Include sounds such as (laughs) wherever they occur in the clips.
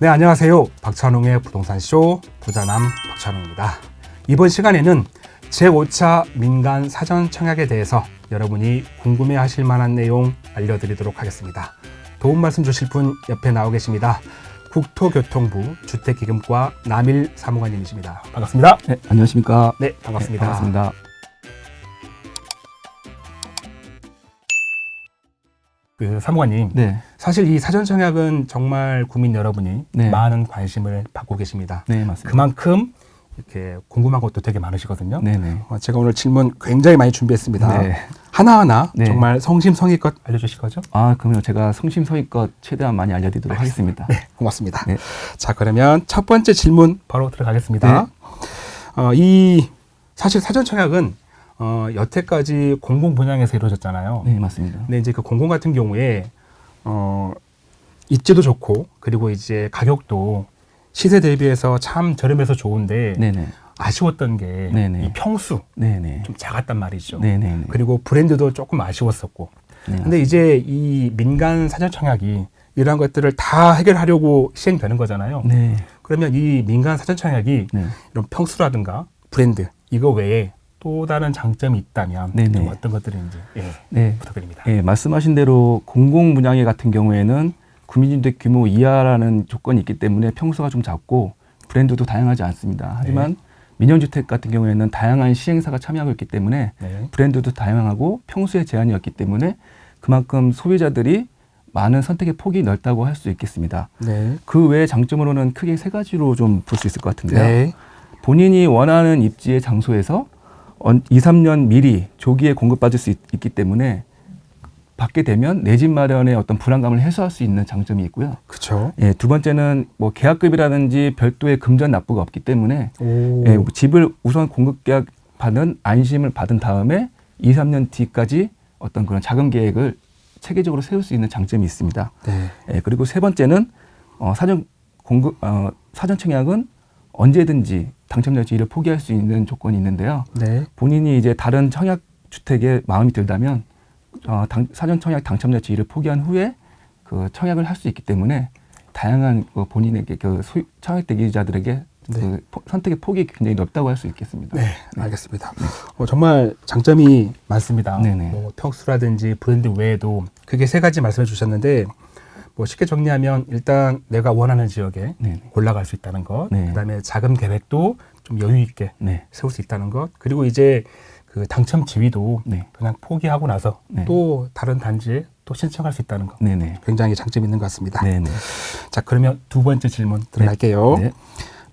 네, 안녕하세요. 박찬웅의 부동산쇼 부자남 박찬웅입니다. 이번 시간에는 제5차 민간 사전 청약에 대해서 여러분이 궁금해 하실 만한 내용 알려드리도록 하겠습니다. 도움 말씀 주실 분 옆에 나오 계십니다. 국토교통부 주택기금과 남일 사무관님이십니다. 반갑습니다. 네, 안녕하십니까. 네, 반갑습니다. 네, 반갑습니다. 그 사무관님, 네, 사실 이 사전 청약은 정말 국민 여러분이 네. 많은 관심을 받고 계십니다. 네, 맞습니다. 그만큼 이렇게 궁금한 것도 되게 많으시거든요. 네, 네. 어, 제가 오늘 질문 굉장히 많이 준비했습니다. 네. 하나하나 네. 정말 성심성의껏 알려주실 거죠? 아, 그러면 제가 성심성의껏 최대한 많이 알려드리도록 하겠습니다. 네, 고맙습니다. 네. 자, 그러면 첫 번째 질문 바로 들어가겠습니다. 네. 어, 이 사실 사전 청약은 어, 여태까지 공공 분양에서 이루어졌잖아요. 네, 맞습니다. 근데 이제 그 공공 같은 경우에 어, 입지도 좋고 그리고 이제 가격도 시세 대비해서 참 저렴해서 좋은데 네, 네. 아쉬웠던 게이 네네. 평수 네, 네. 좀 작았단 말이죠. 네, 네, 네. 그리고 브랜드도 조금 아쉬웠었고. 네, 근데 이제 이 민간 사전 청약이 이러한 것들을 다 해결하려고 시행되는 거잖아요. 네. 그러면 이 민간 사전 청약이 네. 이런 평수라든가 브랜드 이거 외에 또 다른 장점이 있다면 네네. 좀 어떤 것들인지 예, 네. 부탁드립니다. 예, 말씀하신 대로 공공 분양회 같은 경우에는 구민주택 규모 이하라는 조건이 있기 때문에 평수가 좀 작고 브랜드도 다양하지 않습니다. 하지만 민영주택 같은 경우에는 다양한 시행사가 참여하고 있기 때문에 네. 브랜드도 다양하고 평수의 제한이 없기 때문에 그만큼 소비자들이 많은 선택의 폭이 넓다고 할 수 있겠습니다. 네. 그 외의 장점으로는 크게 세 가지로 좀 볼 수 있을 것 같은데요. 네. 본인이 원하는 입지의 장소에서 2, 3년 미리 조기에 공급받을 수 있, 기 때문에 받게 되면 내 집 마련의 어떤 불안감을 해소할 수 있는 장점이 있고요. 그렇죠. 예, 두 번째는 뭐 계약급이라든지 별도의 금전 납부가 없기 때문에 오. 예, 집을 우선 공급 계약 받은 안심을 받은 다음에 2, 3년 뒤까지 어떤 그런 자금 계획을 체계적으로 세울 수 있는 장점이 있습니다. 네. 예, 그리고 세 번째는 어, 사전 공급 어, 사전 청약은 언제든지 당첨자 지위를 포기할 수 있는 조건이 있는데요. 네. 본인이 이제 다른 청약 주택에 마음이 들다면 어, 당, 사전 청약 당첨자 지위를 포기한 후에 그 청약을 할 수 있기 때문에 다양한 그 본인에게 그 소유, 청약 대기자들에게 그 포- 선택의 폭이 굉장히 넓다고 할 수 있겠습니다. 네, 알겠습니다. 어, 정말 장점이 많습니다. 네네. 뭐 평수라든지 브랜드 외에도 그게 세 가지 말씀해 주셨는데 뭐 쉽게 정리하면 일단 내가 원하는 지역에 네, 골라갈 수 있다는 것, 네. 그다음에 자금 계획도 좀 여유 있게 네, 세울 수 있다는 것, 그리고 이제 그 당첨 지위도 네, 그냥 포기하고 나서 네. 또 다른 단지에 또 신청할 수 있다는 것. 네, 네, 굉장히 장점이 있는 것 같습니다. 자, 그러면 두 번째 질문 들어갈게요. 네,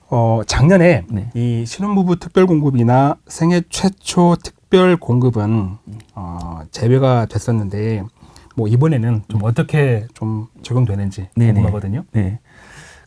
어, 작년에 네. 이 신혼부부 특별 공급이나 생애 최초 특별 공급은 어, 제외가 됐었는데 뭐 이번에는 좀 어떻게 좀 적용되는지 네네. 궁금하거든요. 네.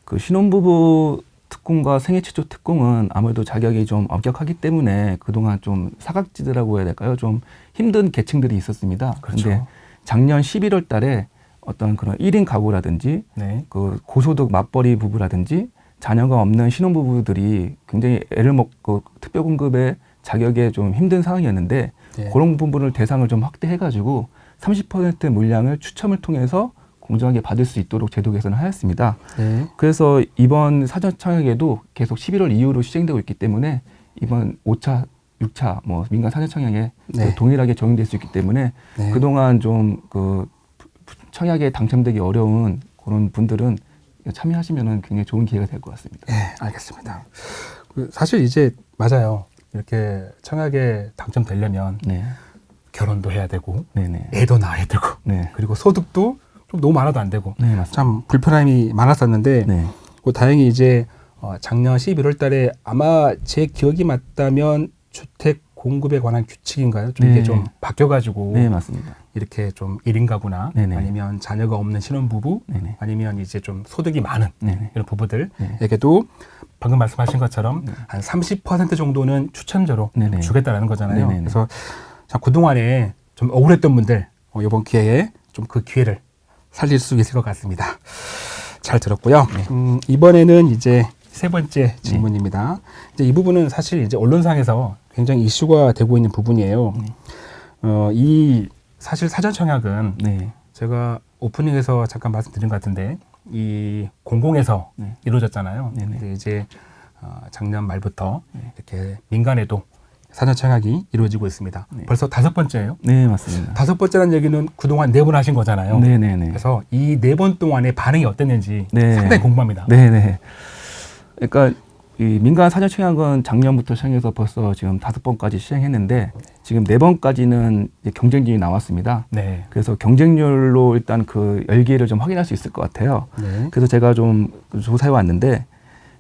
그 신혼부부 특공과 생애 최초 특공은 아무래도 자격이 좀 엄격하기 때문에 그동안 좀 사각지대라고 해야 될까요? 좀 힘든 계층들이 있었습니다. 그렇죠. 근데 작년 11월 달에 어떤 그런 1인 가구라든지 네. 그 고소득 맞벌이 부부라든지 자녀가 없는 신혼부부들이 굉장히 애를 먹고 특별공급의 자격에 좀 힘든 상황이었는데 네. 그런 부분을 대상을 좀 확대해가지고 30% 물량을 추첨을 통해서 공정하게 받을 수 있도록 제도 개선을 하였습니다. 네. 그래서 이번 사전 청약에도 계속 11월 이후로 시행되고 있기 때문에 이번 5차, 6차 뭐 민간 사전 청약에 네. 동일하게 적용될 수 있기 때문에 네. 그동안 좀 그 청약에 당첨되기 어려운 그런 분들은 참여하시면 굉장히 좋은 기회가 될 것 같습니다. 네, 알겠습니다. 그 사실 이제 맞아요. 이렇게 청약에 당첨되려면 네, 결혼도 해야 되고 네, 네, 애도 낳아야 되고 네, 그리고 소득도 좀 너무 많아도 안 되고 네, 맞습니다. 참 불편함이 많았었는데 네, 뭐 다행히 이제 어, 작년 11월 달에 아마 제 기억이 맞다면 주택 공급에 관한 규칙인가요? 좀 이게 네. 좀 바뀌어가지고 네, 맞습니다. 이렇게 좀 1인 가구나 네네. 아니면 자녀가 없는 신혼부부 네네. 아니면 이제 좀 소득이 많은 네네. 이런 부부들에게도 네. 방금 말씀하신 것처럼 한 30% 정도는 추천제로 네네. 주겠다라는 거잖아요. 그래서 자, 그동안에 좀 억울했던 분들 어, 이번 기회에 좀 그 기회를 살릴 수 있을 것 같습니다. 잘 들었고요. 네. 음, 이번에는 이제 세 번째 질문입니다. 이제 이 부분은 사실 이제 언론상에서 굉장히 이슈가 되고 있는 부분이에요. 네. 어, 이 사실 사전 청약은 네. 제가 오프닝에서 잠깐 말씀드린 것 같은데 이 공공에서 네. 이루어졌잖아요. 이제 어, 작년 말부터 이렇게 민간에도 사전 청약이 이루어지고 있습니다. 네. 벌써 다섯 번째예요. 네, 맞습니다. 다섯 번째라는 얘기는 그동안 네 번 하신 거잖아요. 네, 네, 네. 그래서 이 네 번 동안의 반응이 어땠는지 네. 상당히 궁금합니다. 네, 네. 그러니까 이 민간 사전 청약은 작년부터 시행해서 벌써 지금 다섯 번까지 시행했는데 지금 네 번까지는 경쟁률이 나왔습니다. 네. 그래서 경쟁률로 일단 그 열기를 좀 확인할 수 있을 것 같아요. 네. 그래서 제가 좀 조사해 왔는데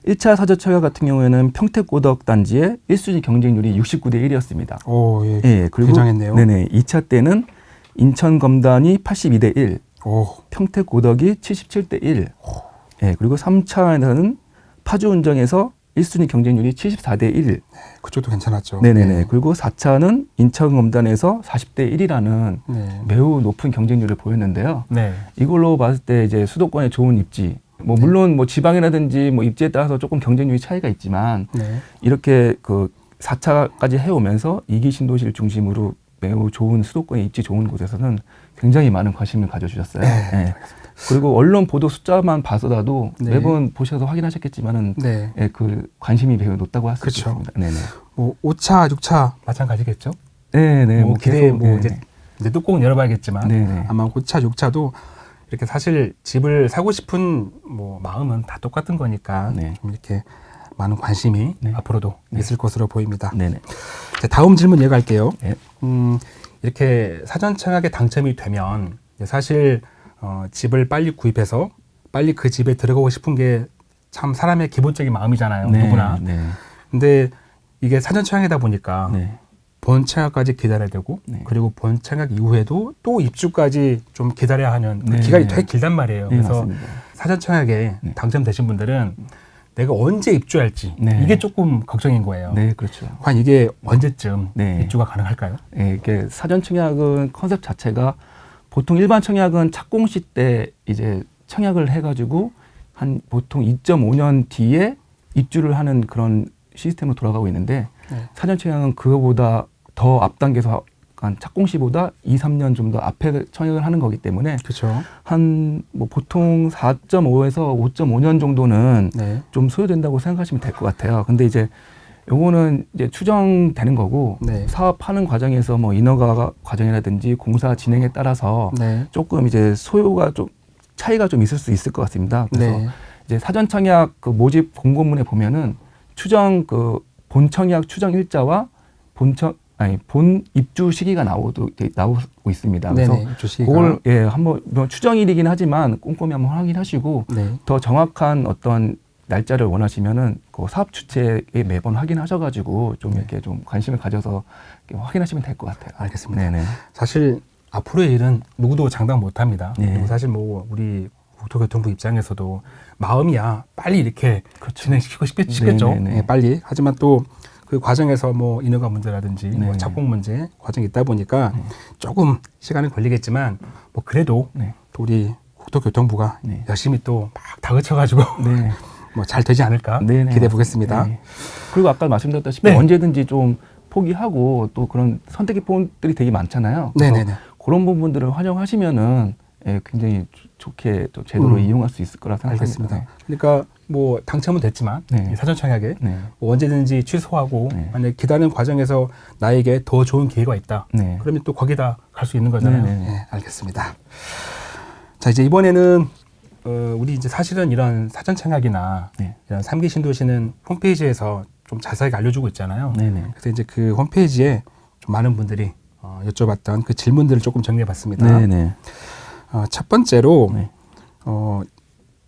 1차 사전 청약 같은 경우에는 평택고덕 단지의 1순위 경쟁률이 69대 1이었습니다. 오, 예. 예, 그리고 굉장했네요. 네네. 2차 때는 인천 검단이 82대 1, 오, 평택고덕이 77대 1. 예, 그리고 3차에서는 파주 운정에서 1순위 경쟁률이 74대 1. 그쪽도 괜찮았죠. 네네 네. 그리고 4차는 인천 검단에서 40대 1이라는 네. 매우 높은 경쟁률을 보였는데요. 네. 이걸로 봤을 때 이제 수도권의 좋은 입지, 뭐 물론 뭐 지방이라든지 뭐 입지에 따라서 조금 경쟁률이 차이가 있지만 네. 이렇게 그 4차까지 해오면서 이기 신도시를 중심으로 매우 좋은 수도권의 입지 좋은 곳에서는 굉장히 많은 관심을 가져주셨어요. 네, 예. 그리고 언론 보도 숫자만 봐서라도 네. 매번 보셔서 확인하셨겠지만은 네. 예, 그 관심이 매우 높다고 할수 그쵸. 있습니다. 네네. 뭐 5차, 6차 마찬가지겠죠. 네네. 뭐 기대 뭐 이제 이제 뚜껑 열어봐야겠지만 네네. 아마 5차, 6차도 이렇게 사실 집을 사고 싶은 뭐 마음은 다 똑같은 거니까 네. 좀 이렇게 많은 관심이 네. 앞으로도 있을 것으로 보입니다. 네네. 자, 다음 질문 이어갈게요. 네. 음, 이렇게 사전 청약에 당첨이 되면 사실 어, 집을 빨리 구입해서 빨리 그 집에 들어가고 싶은 게 참 사람의 기본적인 마음이잖아요. 네, 누구나. 네. 근데 이게 사전 청약이다 보니까 네. 본 청약까지 기다려야 되고 네. 그리고 본 청약 이후에도 또 입주까지 좀 기다려야 하는 그 네. 기간이 되게 길단 말이에요. 네, 그래서 맞습니다. 사전 청약에 네. 당첨되신 분들은 내가 언제 입주할지 네. 이게 조금 걱정인 거예요. 네, 그렇죠. 과연 이게 언제쯤 네. 입주가 가능할까요? 예, 이게 사전 청약은 컨셉 자체가 보통 일반 청약은 착공시 때 이제 청약을 해가지고 한 보통 2.5년 뒤에 입주를 하는 그런 시스템으로 돌아가고 있는데 네. 사전 청약은 그거보다 더 앞당겨서 한 착공시보다 2, 3년 좀 더 앞에 청약을 하는 거기 때문에 그렇죠. 한뭐 보통 4.5에서 5.5년 정도는 네. 좀 소요된다고 생각하시면 될 것 같아요. 근데 이제 요거는 이제 추정되는 거고 네. 사업하는 과정에서 뭐 인허가 과정이라든지 공사 진행에 따라서 네. 조금 이제 소요가 좀 차이가 좀 있을 수 있을 것 같습니다. 그래서 네. 이제 사전 청약 그 모집 공고문에 보면은 추정 그 본 청약 추정 일자와 본청 아니 본 입주 시기가 나오도 나오고 있습니다. 그래서 네네. 주시가. 그걸 예 한번 뭐 추정일이긴 하지만 꼼꼼히 한번 확인하시고 네. 더 정확한 어떤 날짜를 원하시면은 그 사업 주체에 매번 확인하셔가지고 좀 네. 이렇게 좀 관심을 가져서 확인하시면 될 것 같아요. 알겠습니다. 네네. 사실 앞으로의 일은 누구도 장담 못 합니다. 네. 사실 뭐 우리 국토교통부 입장에서도 마음이야 빨리 이렇게 진행시키고 싶겠. 그렇죠. 네네네. 예, 빨리. 하지만 또 그 과정에서 뭐 인허가 문제라든지 뭐 네네. 착공 문제 과정이 있다 보니까 조금 시간이 걸리겠지만 뭐 그래도 네. 또 우리 국토교통부가 네. 열심히 또 막 다그쳐가지고 네. (laughs) 뭐잘 되지 않을까 네네. 기대해 보겠습니다. 네. 그리고 아까 말씀드렸다시피 네. 언제든지 좀 포기하고 또 그런 선택의 포인트들이 되게 많잖아요. 네네네. 그런 부분들을 활용하시면은 예, 굉장히 좋- 좋게 또 제도로 음. 이용할 수 있을 거라 생각합니다. 알겠습니다. 그러니까 뭐 당첨은 됐지만 네. 이 사전 청약에 네. 뭐 언제든지 취소하고 네. 만약 기다리는 과정에서 나에게 더 좋은 기회가 있다. 네. 그러면 또 거기다 갈 수 있는 거잖아요. 네, 네, 네. 네, 알겠습니다. 자 이제 이번에는 어, 우리 이제 사실은 이런 사전 청약이나 네. 이런 삼기 신도시는 홈페이지에서 좀 자세하게 알려주고 있잖아요. 그래서 이제 그 홈페이지에 좀 많은 분들이 어, 여쭤봤던 그 질문들을 조금 정리해봤습니다. 네네. 어, 첫 번째로 네. 어,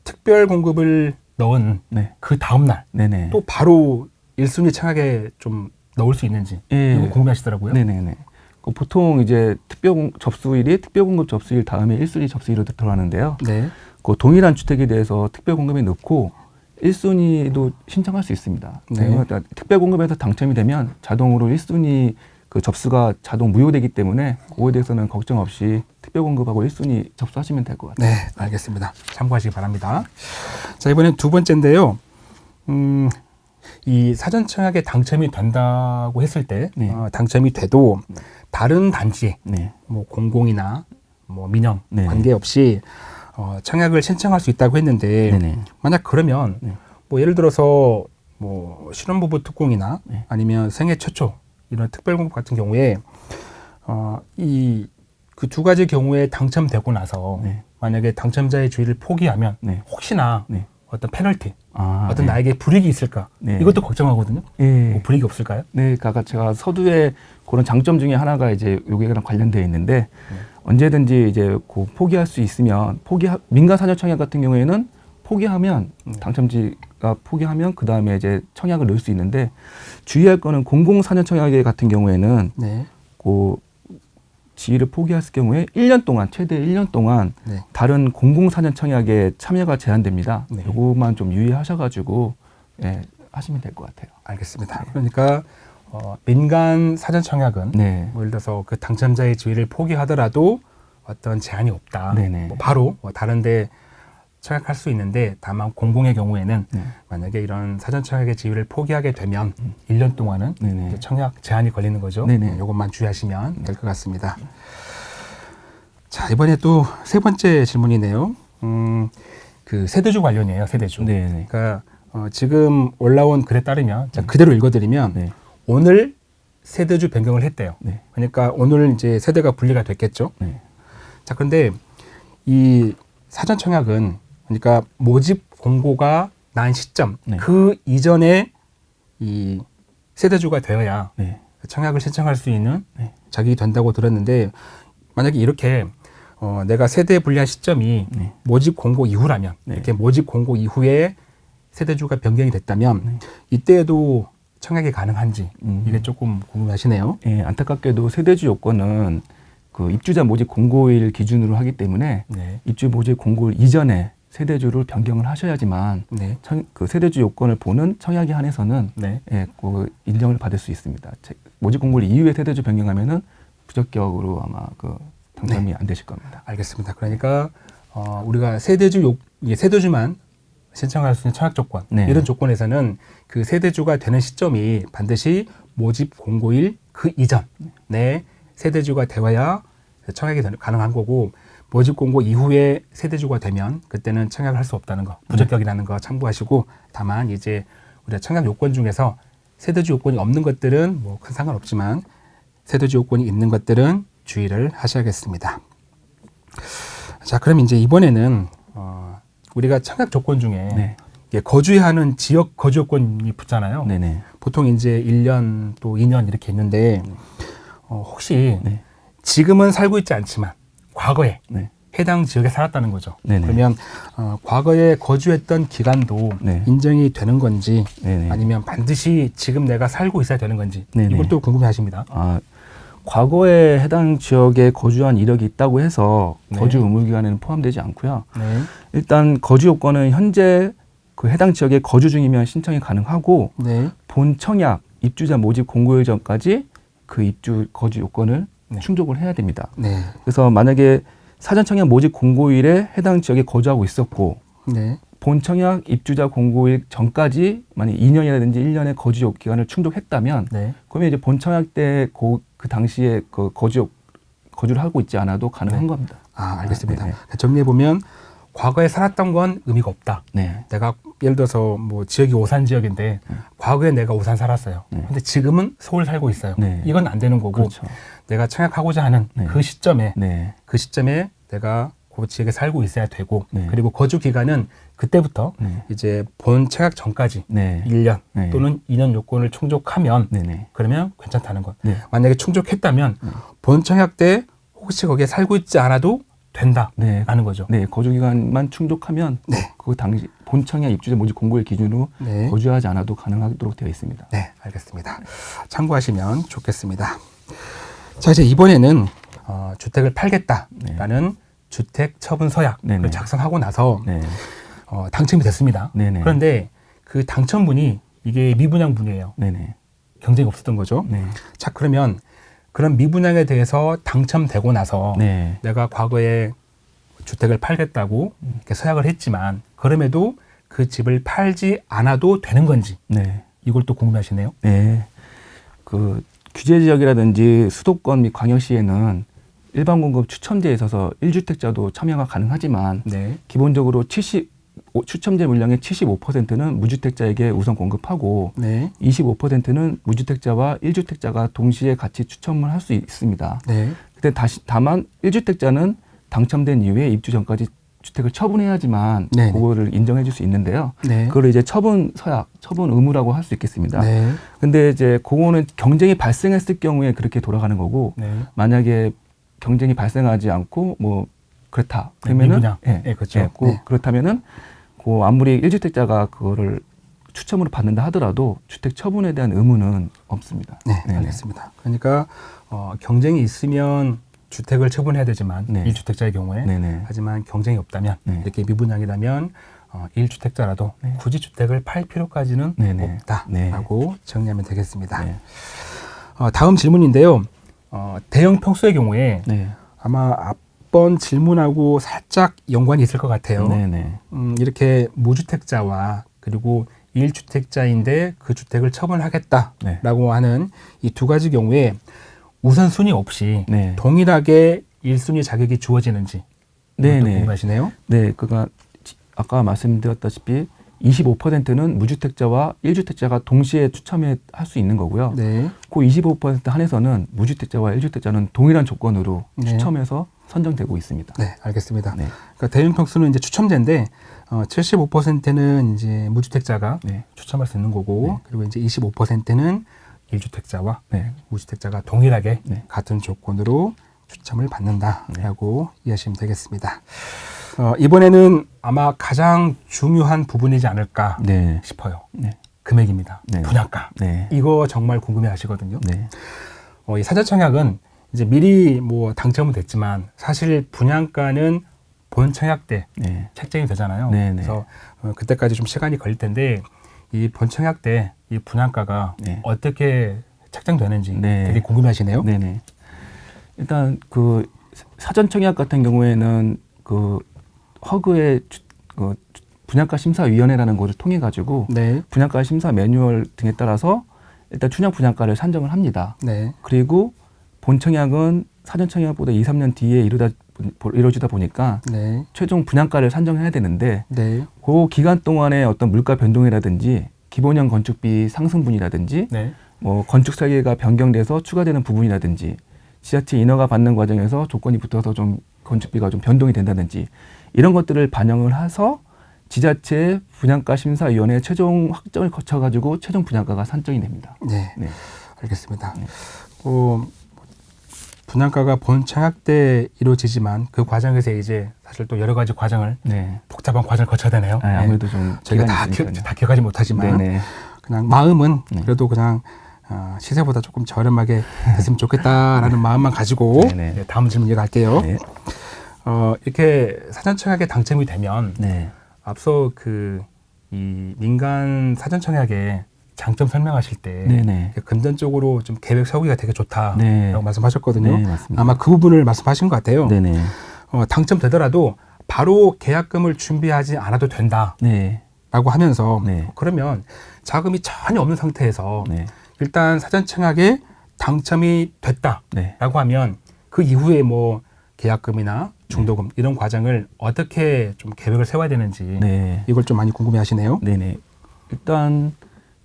특별 공급을 넣은 네. 그 다음 날또 네네. 바로 일순위 청약에 좀 넣을 수 있는지 예. 이거 궁금하시더라고요. 네네네. 그 보통 이제 특별 공, 접수일이 특별 공급 접수일 다음에 1순위 접수일로 들어가는데요. 네. 그 동일한 주택에 대해서 특별 공급에 넣고 1순위도 신청할 수 있습니다. 네. 그러니까 특별 공급에서 당첨이 되면 자동으로 1순위 그 접수가 자동 무효되기 때문에 그거에 대해서는 걱정 없이 특별 공급하고 1순위 접수하시면 될 것 같아요. 네, 알겠습니다. 참고하시기 바랍니다. 자, 이번엔 두 번째인데요. 음, 이 사전 청약에 당첨이 된다고 했을 때, 네. 어, 당첨이 돼도 다른 단지, 네. 뭐 공공이나 뭐 민영 네. 관계없이 어, 청약을 신청할 수 있다고 했는데. 만약 그러면 네. 뭐 예를 들어서 뭐 신혼부부 특공이나 네. 아니면 생애 최초 이런 특별공급 같은 경우에 어, 이 그 두 가지 경우에 당첨되고 나서 네. 만약에 당첨자의 주의를 포기하면 네. 혹시나 네. 어떤 페널티, 아, 어떤 네. 나에게 불이익이 있을까 네. 이것도 걱정하거든요. 예. 뭐 불이익이 없을까요? 네, 그러니까 제가 서두에 그런 장점 중에 하나가 이제 여기랑 관련되어 있는데 언제든지 이제 그 포기할 수 있으면 포기 민간 사전 청약 같은 경우에는 포기하면 네. 당첨지가 포기하면 그 다음에 이제 청약을 넣을 수 있는데 주의할 거는 공공 사전 청약 같은 경우에는 네. 그 지위를 포기했을 경우에 1년 동안 최대 1년 동안 네. 다른 공공 사전 청약에 참여가 제한됩니다. 네. 요거만 좀 유의하셔가지고 예, 하시면 될 것 같아요. 알겠습니다. 그러니까 어, 민간 사전 청약은 네. 뭐 예를 들어서 그 당첨자의 지위를 포기하더라도 어떤 제한이 없다. 네네. 뭐 바로 뭐 다른데 청약할 수 있는데 다만 공공의 경우에는 네. 만약에 이런 사전 청약의 지위를 포기하게 되면 1년 동안은 네네. 이제 청약 제한이 걸리는 거죠. 네네. 네, 이것만 주의하시면 될 것 같습니다. 자 이번에 또 세 번째 질문이네요. 음, 그 세대주 관련이에요. 세대주. 네네. 그러니까 어, 지금 올라온 글에 따르면 자, 그대로 읽어드리면 네. 오늘 세대주 변경을 했대요. 네. 그러니까 오늘 이제 세대가 분리가 됐겠죠. 네. 자, 그런데 이 사전 청약은 그러니까 모집 공고가 난 시점 네. 그 이전에 이 세대주가 되어야 네. 청약을 신청할 수 있는 네. 자격이 된다고 들었는데 만약에 이렇게 어, 내가 세대 분리한 시점이 네. 모집 공고 이후라면 네. 이렇게 모집 공고 이후에 세대주가 변경이 됐다면 네. 이때에도 청약이 가능한지 음. 이게 조금 궁금하시네요. 예, 안타깝게도 세대주 요건은 그 입주자 모집 공고일 기준으로 하기 때문에 네. 입주 모집 공고일 이전에 세대주를 변경을 하셔야지만 네. 청, 그 세대주 요건을 보는 청약에 한해서는 네. 예, 그 인정을 받을 수 있습니다. 제- 모집 공고일 이후에 세대주 변경하면은 부적격으로 아마 그 당첨이 네. 안 되실 겁니다. 알겠습니다. 그러니까 어, 우리가 세대주 요 이게 세대주만 신청할 수 있는 청약 조건 네. 이런 조건에서는 그 세대주가 되는 시점이 반드시 모집 공고일 그 이전에 세대주가 되어야 청약이 가능한 거고 모집 공고 이후에 세대주가 되면 그때는 청약을 할 수 없다는 거 부적격이라는 거 참고하시고 다만 이제 우리가 청약 요건 중에서 세대주 요건이 없는 것들은 뭐 큰 상관없지만 세대주 요건이 있는 것들은 주의를 하셔야겠습니다. 자, 그럼 이제 이번에는 어, 우리가 청약 조건 중에 네. 이게 거주해야 하는 지역 거주 요건이 붙잖아요. 네네. 보통 이제 1년 또 2년 이렇게 있는데 어, 혹시 네. 지금은 살고 있지 않지만 과거에 네. 해당 지역에 살았다는 거죠. 네네. 그러면 어, 과거에 거주했던 기간도 네. 인정이 되는 건지 네네. 아니면 반드시 지금 내가 살고 있어야 되는 건지. 이걸 또 궁금해하십니다. 아, 과거에 해당 지역에 거주한 이력이 있다고 해서 네. 거주 의무 기간에는 포함되지 않고요. 네, 일단 거주 요건은 현재 그 해당 지역에 거주 중이면 신청이 가능하고 네, 본 청약 입주자 모집 공고일 전까지 그 입주 거주 요건을 네. 충족을 해야 됩니다. 네, 그래서 만약에 사전 청약 모집 공고일에 해당 지역에 거주하고 있었고 네, 본 청약 입주자 공고일 전까지 만약 2년이라든지 1년의 거주 요 기간을 충족했다면 네. 그러면 이제 본 청약 때그 당시에 그 거주 거주를 하고 있지 않아도 가능한 네. 겁니다. 아, 알겠습니다. 아, 네네. 정리해 보면 과거에 살았던 건 의미가 없다. 네. 내가 예를 들어서 뭐 지역이 오산 지역인데 과거에 내가 오산 살았어요. 네. 근데 지금은 서울 살고 있어요. 네. 이건 안 되는 거고 그렇죠. 내가 청약하고자 하는 네. 그 시점에 네. 그 시점에 내가 그 지역에 살고 있어야 되고 네. 그리고 거주 기간은 그때부터 네. 이제 본 청약 전까지 네. 1년 네. 또는 2년 요건을 충족하면. 그러면 괜찮다는 것. 네. 만약에 충족했다면 본 청약 때 혹시 거기에 살고 있지 않아도 된다라는 네. 거죠. 네. 거주 기간만 충족하면 네. 그 당시 본 청약 입주자 모집 공고일 기준으로 네. 거주하지 않아도 가능하도록 되어 있습니다. 네, 알겠습니다. 참고하시면 좋겠습니다. 자, 이제 이번에는 어, 주택을 팔겠다라는 주택 처분 서약을. 작성하고 나서 네. 어, 당첨이 됐습니다. 네네. 그런데 그 당첨분이 이게 미분양분이에요. 네네. 경쟁이 없었던 거죠. 네. 자, 그러면 그런 미분양에 대해서 당첨되고 나서 네. 내가 과거에 주택을 팔겠다고 이렇게 서약을 했지만 그럼에도 그 집을 팔지 않아도 되는 건지 네. 이걸 또 궁금하시네요. 네. 그 규제 지역이라든지 수도권 및 광역시에는 일반 공급 추첨제에 있어서 1주택자도 참여가 가능하지만 네. 기본적으로 70 오- 추첨제 물량의 75%는 무주택자에게 우선 공급하고 네. 25%는 무주택자와 1주택자가 동시에 같이 추첨을 할 수 있습니다. 네. 근데 다시 다만 1주택자는 당첨된 이후에 입주 전까지 주택을 처분해야지만 네네. 그거를 인정해 줄 수 있는데요. 네. 그걸 이제 처분 서약, 처분 의무라고 할 수 있겠습니다. 네. 근데 이제 그거는 경쟁이 발생했을 경우에 그렇게 돌아가는 거고 네. 만약에 경쟁이 발생하지 않고 뭐 그렇다 네, 그러면은. 예, 예, 그렇죠. 예, 그- 네. 그렇다면은 그 아무리 1주택자가 그거를 추첨으로 받는다 하더라도 주택 처분에 대한 의무는 없습니다. 네, 네네. 알겠습니다. 그러니까 어, 경쟁이 있으면 주택을 처분해야 되지만 네. 일 1주택자의 경우에 네네. 하지만 경쟁이 없다면 네. 이렇게 미분양이라면 어, 1주택자라도 네. 굳이 주택을 팔 필요까지는 네네. 없다라고 정리하면 되겠습니다. 네. 어, 다음 질문인데요. 어, 대형 평수의 경우에 네. 아마 앞 번 질문하고 살짝 연관이 있을 것 같아요. 네네. 음, 이렇게 무주택자와 그리고 1주택자인데 그 주택을 처분하겠다라고 네. 하는 이 두 가지 경우에 우선순위 없이 네. 동일하게 1순위 자격이 주어지는지 네네. 궁금하시네요. 네, 그가 아까 말씀드렸다시피 25%는 무주택자와 1주택자가 동시에 추첨에 할 수 있는 거고요. 네. 그 25% 한해서는 무주택자와 1주택자는 동일한 조건으로 네. 추첨해서 선정되고 있습니다. 네, 알겠습니다. 네. 그러니까 대형 평수는 이제 추첨제인데 어, 75%는 이제 무주택자가 네. 추첨할 수 있는 거고 네. 그리고 이제 25%는 1주택자와 네. 무주택자가 동일하게 네. 같은 조건으로 추첨을 받는다라고 이해하시면 되겠습니다. 어, 이번에는 아마 가장 중요한 부분이지 않을까 네. 싶어요. 네. 금액입니다. 네. 분양가. 네. 이거 정말 궁금해 하시거든요. 네. 어, 이 사전청약은 이제 미리 뭐 당첨은 됐지만 사실 분양가는 본 청약 때 네. 책정이 되잖아요. 네, 네. 그래서 어, 그때까지 좀 시간이 걸릴 텐데 이 본 청약 때 이 분양가가 네. 어떻게 책정되는지 네. 되게 궁금해하시네요. 네, 네. 일단 그 사전 청약 같은 경우에는 그 허그의 주- 그 분양가 심사 위원회라는 곳을 통해 가지고 네, 분양가 심사 매뉴얼 등에 따라서 일단 춘향 분양가를 산정을 합니다. 네, 그리고 본 청약은 사전 청약보다 2, 3년 뒤에 이루다 이루어지다 보니까 네, 최종 분양가를 산정해야 되는데 네, 그 기간 동안에 어떤 물가 변동이라든지 기본형 건축비 상승분이라든지 네, 뭐 건축 설계가 변경돼서 추가되는 부분이라든지 지자체 인허가 받는 과정에서 조건이 붙어서 좀 건축비가 좀 변동이 된다든지 이런 것들을 반영을 해서 지자체 분양가 심사위원회 최종 확정을 거쳐 가지고 최종 분양가가 산정이 됩니다. 네, 네. 알겠습니다. 네. 어, 분양가가 본 청약 때 이루어지지만 그 과정에서 이제 사실 또 여러 가지 과정을 네. 복잡한 과정을 거쳐야 되네요. 아, 아무래도 좀 저희가 다, 기. 다 기억하지 못하지만 네네. 그냥 마음은 네. 그래도 그냥 어, 시세보다 조금 저렴하게 됐으면 좋겠다라는 (laughs) 마음만 가지고 네네. 네, 다음 질문 이어갈게요. 네. 어, 이렇게 사전청약에 당첨이 되면 네. 앞서 그 이 민간 사전청약에 장점 설명하실 때 네네. 이렇게 금전적으로 좀 계획 세우기가 되게 좋다라고 네. 말씀하셨거든요. 네. 아마 그 부분을 말씀하신 것 같아요. 네네. 어, 당첨되더라도 바로 계약금을 준비하지 않아도 된다 라고 네. 하면서 네. 그러면 자금이 전혀 없는 상태에서 네. 일단 사전청약에 당첨이 됐다라고 네. 하면 그 이후에 뭐 계약금이나 중도금 이런 과정을 어떻게 좀 계획을 세워야 되는지 네. 이걸 좀 많이 궁금해하시네요. 네네. 일단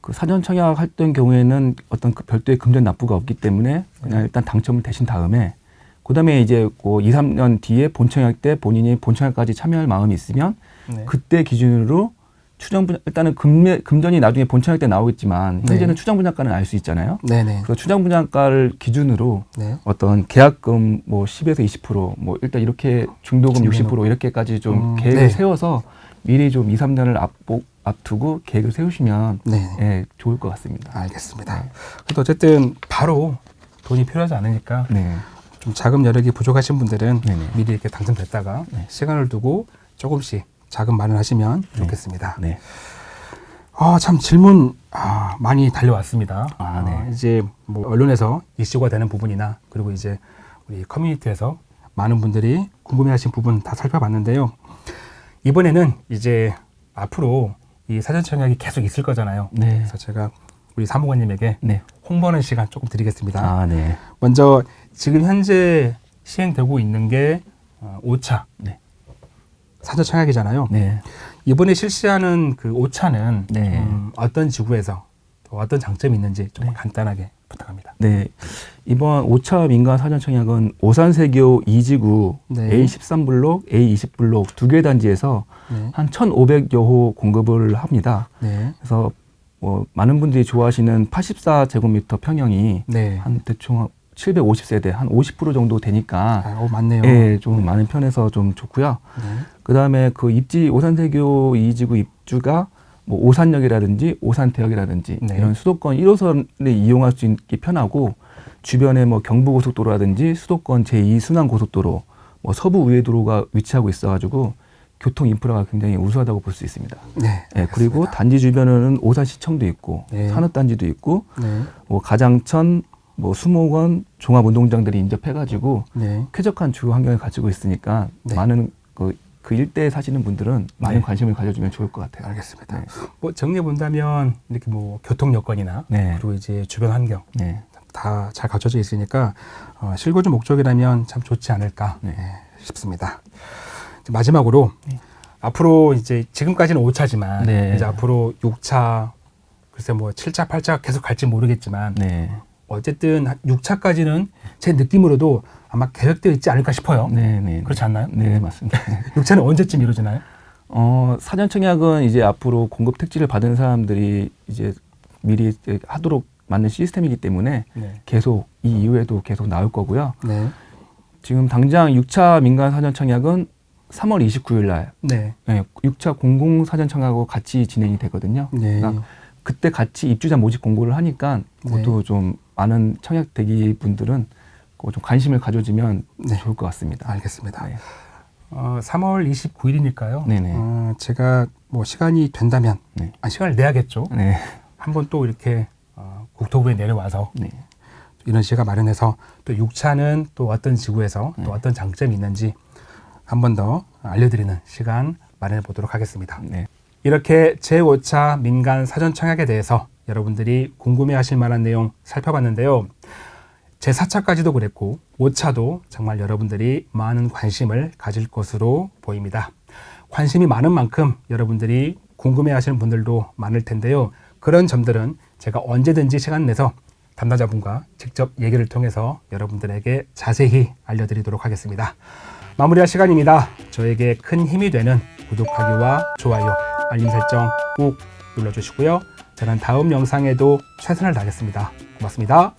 그 사전 청약 했던 경우에는 어떤 그 별도의 금전 납부가 없기 때문에 그냥 일단 당첨을 되신 다음에 그다음에 이제 그 2, 3년 뒤에 본 청약 때 본인이 본 청약까지 참여할 마음이 있으면 네. 그때 기준으로 추정 분 일단은 금매, 금전이 나중에 본 청약 때 나오겠지만 네. 현재는 추정 분양가는 알 수 있잖아요. 네네. 그래서 추정 분양가를 기준으로 네. 어떤 계약금 뭐 10에서 20%뭐 일단 이렇게 중도금 중도금. 60% 이렇게까지 좀 음, 계획을 네. 세워서 미리 좀 2, 3년을 앞보, 앞두고 계획을 세우시면 네. 예, 좋을 것 같습니다. 알겠습니다. 그래도 어쨌든 바로 돈이 필요하지 않으니까 네. 좀 자금 여력이 부족하신 분들은 네네. 미리 이렇게 당첨됐다가 네. 시간을 두고 조금씩 자금 마련하시면 네. 좋겠습니다. 네. 아, 참 질문 아, 많이 달려왔습니다. 아, 네. 이제 뭐 언론에서 이슈가 되는 부분이나 그리고 이제 우리 커뮤니티에서 많은 분들이 궁금해하신 부분 다 살펴봤는데요. 이번에는 이제 앞으로 이 사전 청약이 계속 있을 거잖아요. 네. 그래서 제가 우리 사무관님에게 네. 홍보하는 시간 조금 드리겠습니다. 아, 네. 먼저 지금 현재 시행되고 있는 게 어, 5차 네. 사전 청약이잖아요. 네. 이번에 실시하는 그 5차는 네. 음, 어떤 지구에서 또 어떤 장점이 있는지 좀 네. 간단하게 부탁합니다. 네. 이번 5차 민간 사전 청약은 오산세교 2지구 네. A13블록, A20블록 두 개 단지에서 네. 한 1,500여 호 공급을 합니다. 네. 그래서 뭐 많은 분들이 좋아하시는 84제곱미터 평형이 네. 한 대충 750세대 한 50% 정도 되니까 아, 오, 맞네요. 예, 좀 많은 편에서 좀 좋고요. 네. 그다음에 그 입지 오산세교 2지구 입주가 뭐 오산역이라든지 오산대역이라든지 네. 이런 수도권 1호선을 이용할 수 있게 편하고 주변에 뭐 경부고속도로라든지 수도권 제2순환 고속도로, 뭐 서부 우회도로가 위치하고 있어가지고 교통 인프라가 굉장히 우수하다고 볼 수 있습니다. 네. 예, 그리고 단지 주변에는 오산시청도 있고 네. 산업단지도 있고 네. 뭐 가장천, 뭐 수목원, 종합운동장들이 인접해가지고 네. 쾌적한 주거 환경을 가지고 있으니까 네. 많은 그, 그 일대에 사시는 분들은 많은 네. 관심을 가져주면 좋을 것 같아요. 알겠습니다. 네. 뭐 정리해 본다면 이렇게 뭐 교통 여건이나 네. 그리고 이제 주변 환경 네. 다잘 갖춰져 있으니까 어, 실거주 목적이라면 참 좋지 않을까 네. 예, 싶습니다. 마지막으로 앞으로 이제 지금까지는 5차지만 네. 이제 앞으로 6차 글쎄 뭐 7차, 8차 계속 갈지 모르겠지만 네. 어쨌든 6차까지는 제 느낌으로도 아마 계획되어 있지 않을까 싶어요. 네. 네. 그렇지 않나요? 네, 맞습니다. (laughs) 6차는 언제쯤 이루어지나요? 어, 사전 청약은 이제 앞으로 공급 택지를 받은 사람들이 이제 미리 하도록 만든 시스템이기 때문에 네. 계속 이 이후에도 계속 나올 거고요. 네. 지금 당장 6차 민간 사전 청약은 3월 29일 날 네. 네, 6차 공공 사전 청약하고 같이 진행이 되거든요. 네. 그러니까 그때 같이 입주자 모집 공고를 하니까 그것도 좀 많은 청약 대기 분들은 좀 관심을 가져주면 네. 좋을 것 같습니다. 알겠습니다. 네. 어, 3월 29일이니까요. 네네. 어, 제가 뭐 시간이 된다면 네. 아, 시간을 내야겠죠. 네. 한번 또 이렇게 어, 국토부에 내려와서 네. 이런 시가 마련해서 또 6차는 또 어떤 지구에서 네. 또 어떤 장점이 있는지 한 번 더 알려드리는 시간 마련해 보도록 하겠습니다. 네. 이렇게 제5차 민간 사전 청약에 대해서 여러분들이 궁금해 하실 만한 내용 살펴봤는데요. 제 4차까지도 그랬고 5차도 정말 여러분들이 많은 관심을 가질 것으로 보입니다. 관심이 많은 만큼 여러분들이 궁금해하시는 분들도 많을 텐데요. 그런 점들은 제가 언제든지 시간 내서 담당자분과 직접 얘기를 통해서 여러분들에게 자세히 알려드리도록 하겠습니다. 마무리할 시간입니다. 저에게 큰 힘이 되는 구독하기와 좋아요, 알림 설정 꼭 눌러주시고요. 저는 다음 영상에도 최선을 다하겠습니다. 고맙습니다.